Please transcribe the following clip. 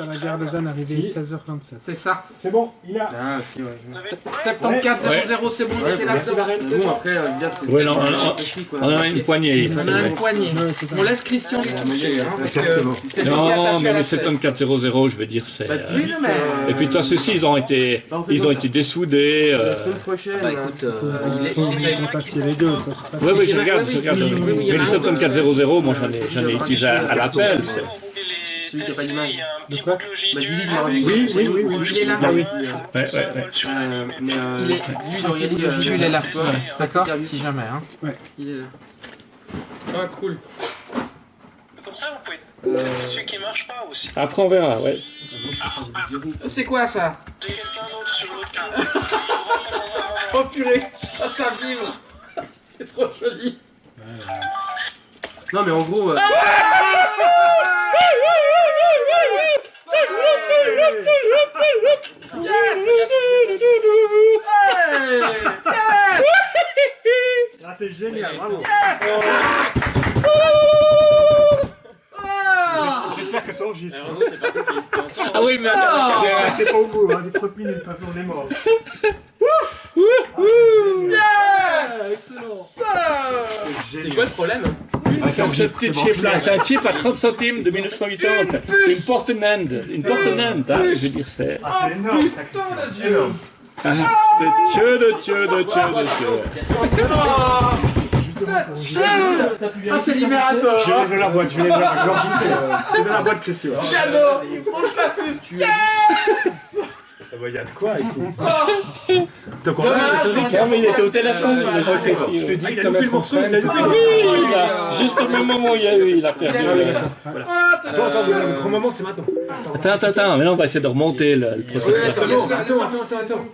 à la gare de Zanne, arrivé 16h27. C'est ça. C'est bon, il a. Ah, ok, ouais. 74 00, c'est bon, il était là. Mais bon, après, euh, c'est. Ouais, non, on, c'est on- a une poignée. On a une poignée. C'est. On laisse Christian les toucher, hein, c'est Non, mais les tête. 7400, je veux dire, c'est. Bah, euh, Oui, mais... Et puis, toi, ceux-ci, ils ont été, Bah, ils ont été dessoudés. La euh, semaine prochaine. Bah écoute, euh, il est- contacter les deux, c'est. Oui, oui, je regarde, oui, je regarde. oui, oui, oui, Mais a les un, 7400, moi, j'en ai, j'en ai utilisé à, à l'appel. Celui qui pas d'image. Il quoi. Bah, Ah m'envoyer oui, oui, oui, oui, il est là. Ah oui. Ouais, ouais, ouais. Euh, mais euh, Il est, euh, il là. D'accord. Si jamais, hein. Ouais. Il est là. Ah, cool. Comme ça, vous pouvez tester celui qui marche pas aussi. Après, on verra, ouais. C'est quoi ça J'ai quelqu'un d'autre sur l'autre. Oh purée Ah, ça vibre C'est trop joli Non, mais en gros. Ah, c'est génial, bravo. J'espère que ça enregistre. Ah oui, mais attends, Ah, C'est pas au bout, hein, les 30 minutes, de toute façon, on est mort. C'est quoi le problème Ah, c'est un petit chip là, c'est un chip à 30 centimes de 1980. Une porte Nand, une porte Nand, hein, je veux dire, c'est. Ah, c'est énorme, ça. Putain de Énorme. Ah, de Dieu, de Dieu, de Dieu, de Dieu. Ah, c'est libérateur Je dans la boîte, je vais dans la boîte. J'enregistre, euh, C'est dans la boîte, Christian. J'adore Il branche la puce Yes Ah il y a de quoi, écoute. Donc, on a Non, mais il était au téléphone. Ah, il. Je te dis Oui, que t'as loupé le morceau, il a loupé le il a- juste au même moment où il a eu, il a perdu. Il a Ah, Attends, attends, le grand moment, c'est maintenant. Attends, attends, attends, mais là on va essayer de remonter le, processus. Attends, attends, attends, attends.